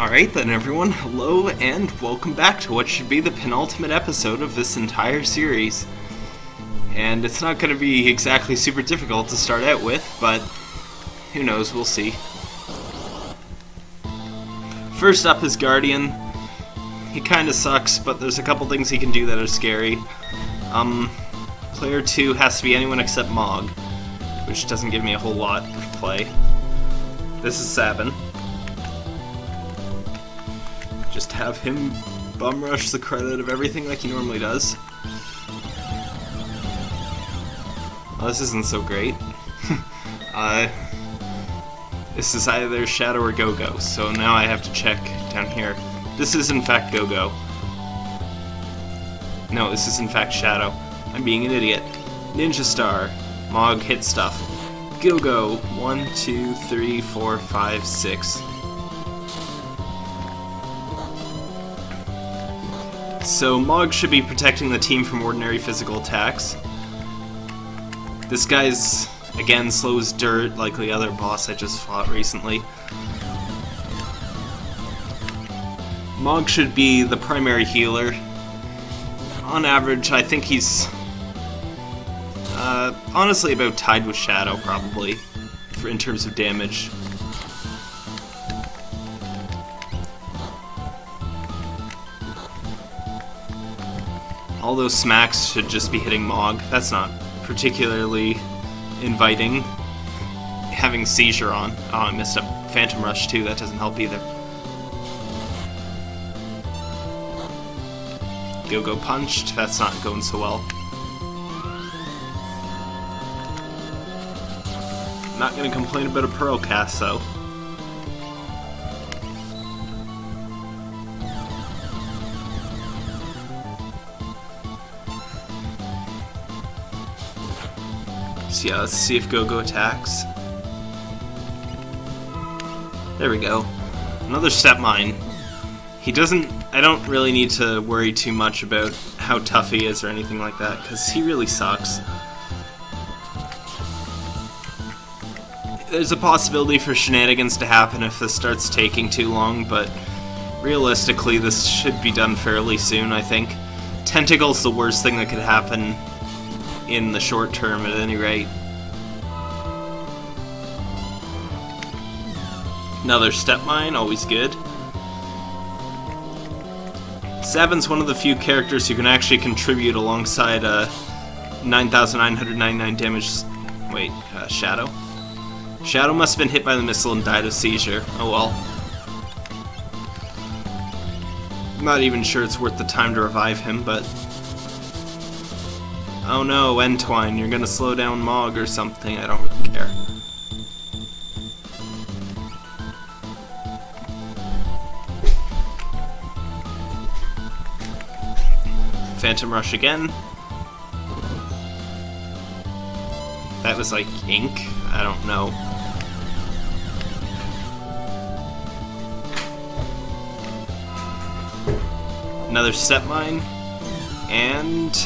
Alright then everyone, hello and welcome back to what should be the penultimate episode of this entire series. And it's not going to be exactly super difficult to start out with, but who knows, we'll see. First up is Guardian. He kinda sucks, but there's a couple things he can do that are scary. Um, player 2 has to be anyone except Mog, which doesn't give me a whole lot of play. This is Sabin. Have him bum rush the credit of everything like he normally does. Well, this isn't so great. uh, this is either Shadow or Go-Go, so now I have to check down here. This is in fact Go-Go. No, this is in fact Shadow. I'm being an idiot. Ninja Star. Mog hit stuff. Go-Go. One, two, three, four, five, six. So Mog should be protecting the team from ordinary physical attacks. This guy's, again, slow as dirt, like the other boss I just fought recently. Mog should be the primary healer. On average, I think he's uh, honestly about tied with Shadow, probably, for in terms of damage. All those smacks should just be hitting Mog. That's not particularly inviting. Having Seizure on. Oh, I missed a Phantom Rush too, that doesn't help either. Go-Go punched, that's not going so well. Not gonna complain about a Pearl cast though. Yeah, let's see if Go-Go attacks. There we go. Another Step Mine. He doesn't... I don't really need to worry too much about how tough he is or anything like that, because he really sucks. There's a possibility for shenanigans to happen if this starts taking too long, but realistically this should be done fairly soon, I think. Tentacle's the worst thing that could happen in the short term at any rate. Another step mine, always good. Sabin's one of the few characters who can actually contribute alongside uh, 9,999 damage. Wait, uh, Shadow? Shadow must have been hit by the missile and died of seizure. Oh well. Not even sure it's worth the time to revive him, but Oh no, Entwine, you're gonna slow down Mog or something, I don't really care. Phantom Rush again. That was like ink? I don't know. Another step mine. And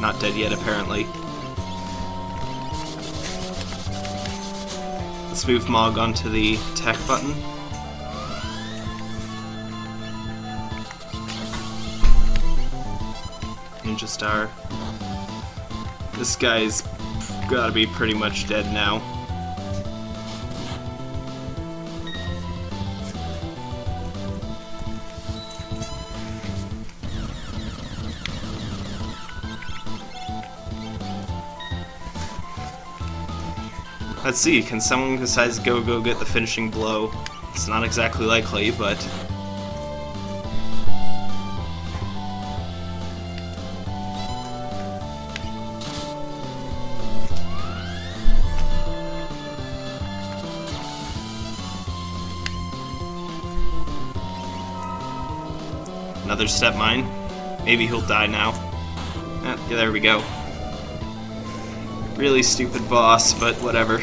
not dead yet, apparently. Let's move Mog onto the attack button. Ninja Star. This guy's gotta be pretty much dead now. Let's see, can someone besides Go-Go get the finishing blow? It's not exactly likely, but... Another step mine. Maybe he'll die now. Ah, yeah, there we go. Really stupid boss, but whatever.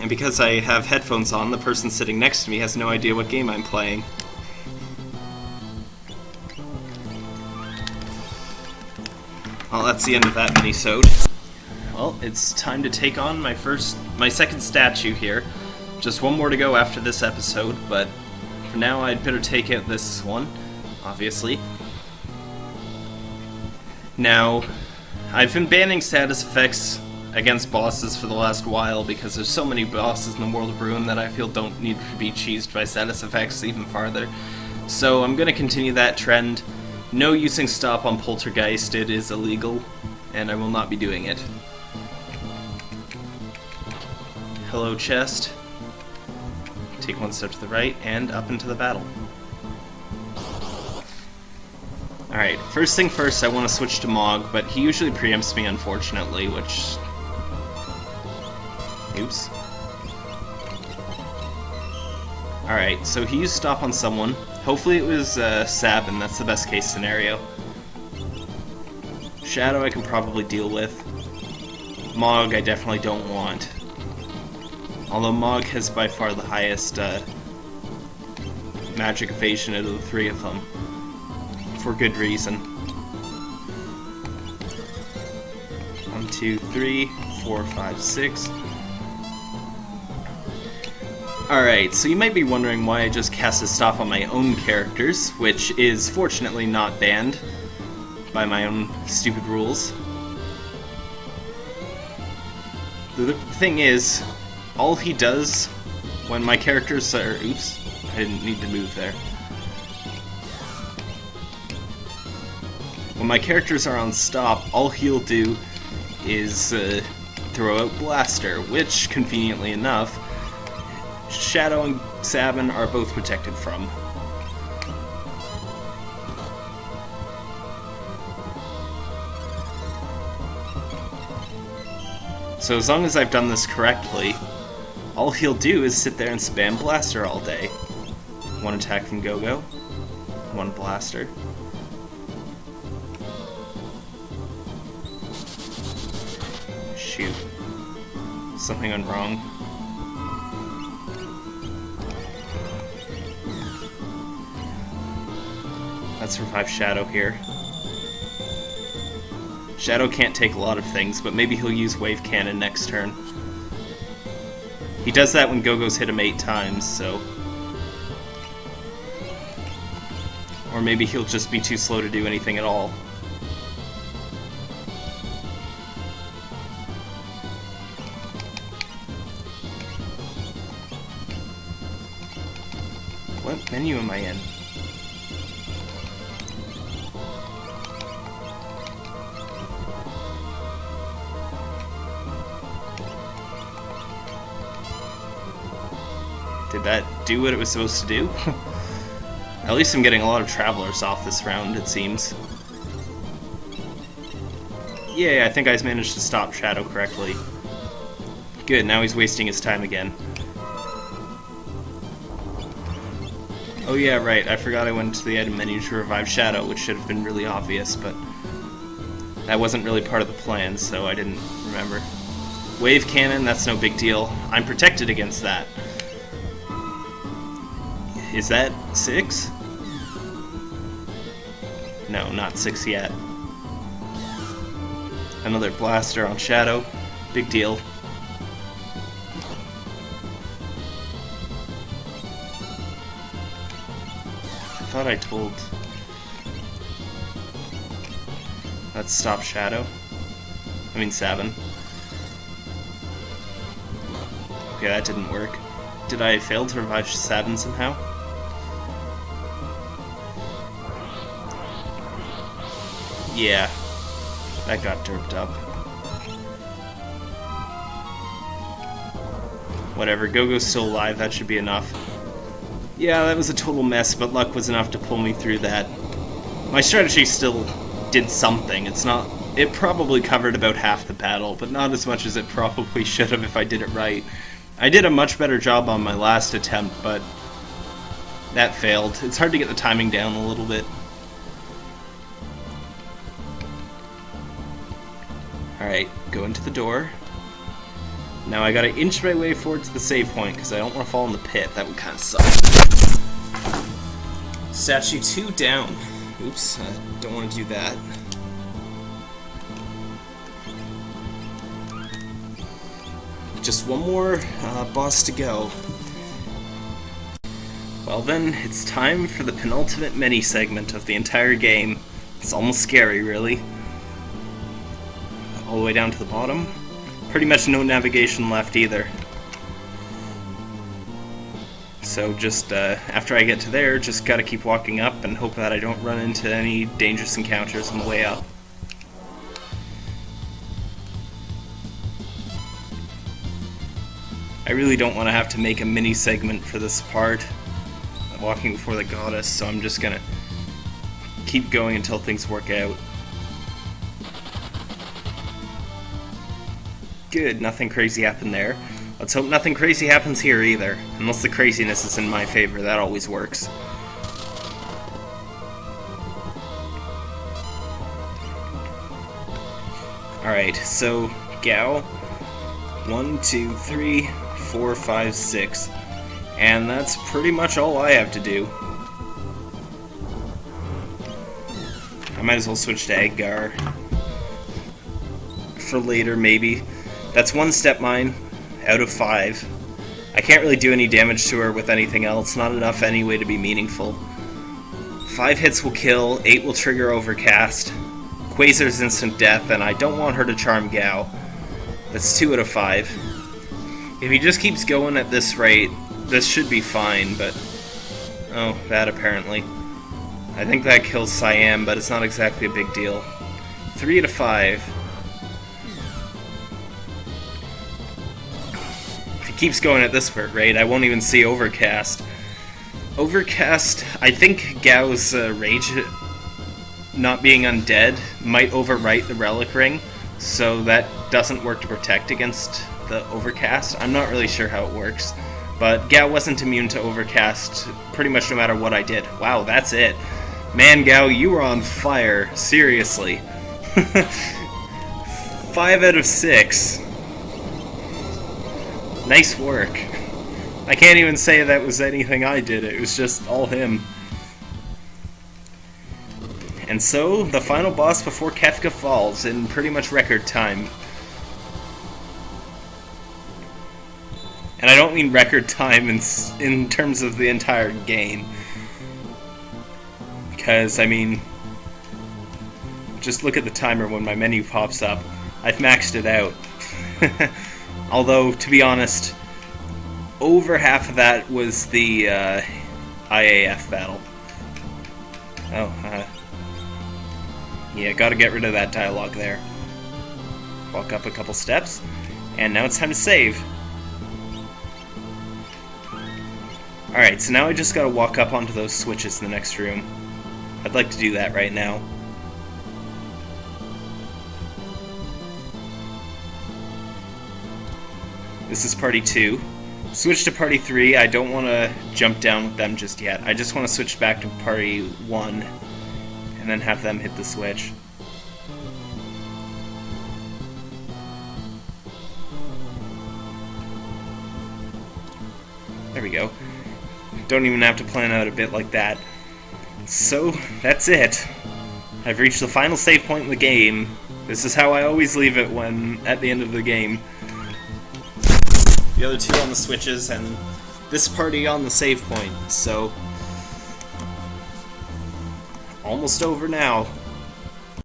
And because I have headphones on, the person sitting next to me has no idea what game I'm playing. Well, that's the end of that mini-sode. Well, it's time to take on my first, my second statue here. Just one more to go after this episode, but for now I'd better take out this one, obviously. Now, I've been banning status effects against bosses for the last while because there's so many bosses in the World of Ruin that I feel don't need to be cheesed by status effects even farther. So I'm going to continue that trend. No using stop on Poltergeist, it is illegal, and I will not be doing it. Hello, chest. Take one step to the right, and up into the battle. Alright, first thing first, I want to switch to Mog, but he usually preempts me, unfortunately, which... Oops. Alright, so he used Stop on someone. Hopefully it was uh, Sabin, that's the best case scenario. Shadow I can probably deal with. Mog I definitely don't want. Although Mog has by far the highest uh, magic evasion out of the three of them. For good reason. One, two, three, four, five, six. Alright, so you might be wondering why I just cast a stop on my own characters, which is fortunately not banned by my own stupid rules. The thing is, all he does when my characters are... Oops, I didn't need to move there. When my characters are on stop, all he'll do is uh, throw out Blaster, which, conveniently enough, Shadow and Sabin are both protected from. So as long as I've done this correctly, all he'll do is sit there and spam Blaster all day. One attack from Gogo, one Blaster. Shoot. Something went wrong. Let's revive Shadow here. Shadow can't take a lot of things, but maybe he'll use Wave Cannon next turn. He does that when Gogo's hit him eight times, so... Or maybe he'll just be too slow to do anything at all. What menu am I in? That do what it was supposed to do? At least I'm getting a lot of travelers off this round, it seems. Yeah, I think I managed to stop Shadow correctly. Good, now he's wasting his time again. Oh yeah, right, I forgot I went to the item menu to revive Shadow, which should have been really obvious, but that wasn't really part of the plan, so I didn't remember. Wave Cannon, that's no big deal. I'm protected against that. Is that six? No, not six yet. Another blaster on Shadow. Big deal. I thought I told... Let's stop Shadow. I mean Seven. Okay, that didn't work. Did I fail to revive Sabin somehow? Yeah, that got derped up. Whatever, Gogo's still alive, that should be enough. Yeah, that was a total mess, but luck was enough to pull me through that. My strategy still did something. It's not... It probably covered about half the battle, but not as much as it probably should have if I did it right. I did a much better job on my last attempt, but that failed. It's hard to get the timing down a little bit. Alright, go into the door. Now I gotta inch my way forward to the save point, because I don't want to fall in the pit. That would kind of suck. Statue 2 down. Oops, I don't want to do that. just one more uh, boss to go. Well then, it's time for the penultimate mini segment of the entire game. It's almost scary, really. All the way down to the bottom. Pretty much no navigation left either. So just uh, after I get to there, just gotta keep walking up and hope that I don't run into any dangerous encounters on the way up. I really don't want to have to make a mini segment for this part, walking before the goddess, so I'm just gonna keep going until things work out. Good, nothing crazy happened there. Let's hope nothing crazy happens here either. Unless the craziness is in my favor, that always works. Alright, so Gau. One, two, three, four, five, six. And that's pretty much all I have to do. I might as well switch to Edgar. For later, maybe. That's one step mine out of five. I can't really do any damage to her with anything else, not enough anyway to be meaningful. Five hits will kill, eight will trigger Overcast, Quasar's instant death, and I don't want her to charm Gau. That's two out of five. If he just keeps going at this rate, this should be fine, but... Oh, that apparently. I think that kills Siam, but it's not exactly a big deal. Three out of five. Keeps going at this rate, I won't even see Overcast. Overcast, I think Gau's uh, rage not being undead might overwrite the Relic Ring, so that doesn't work to protect against the Overcast. I'm not really sure how it works, but Gau wasn't immune to Overcast pretty much no matter what I did. Wow, that's it. Man, Gau, you were on fire. Seriously. Five out of six. Nice work. I can't even say that was anything I did, it was just all him. And so, the final boss before Kefka falls in pretty much record time. And I don't mean record time in, in terms of the entire game. Because, I mean, just look at the timer when my menu pops up. I've maxed it out. Although, to be honest, over half of that was the uh, IAF battle. Oh, uh, yeah, gotta get rid of that dialogue there. Walk up a couple steps, and now it's time to save. Alright, so now I just gotta walk up onto those switches in the next room. I'd like to do that right now. This is party 2. Switch to party 3. I don't want to jump down with them just yet. I just want to switch back to party 1 and then have them hit the switch. There we go. Don't even have to plan out a bit like that. So, that's it. I've reached the final save point in the game. This is how I always leave it when at the end of the game the other two on the switches, and this party on the save point, so... Almost over now.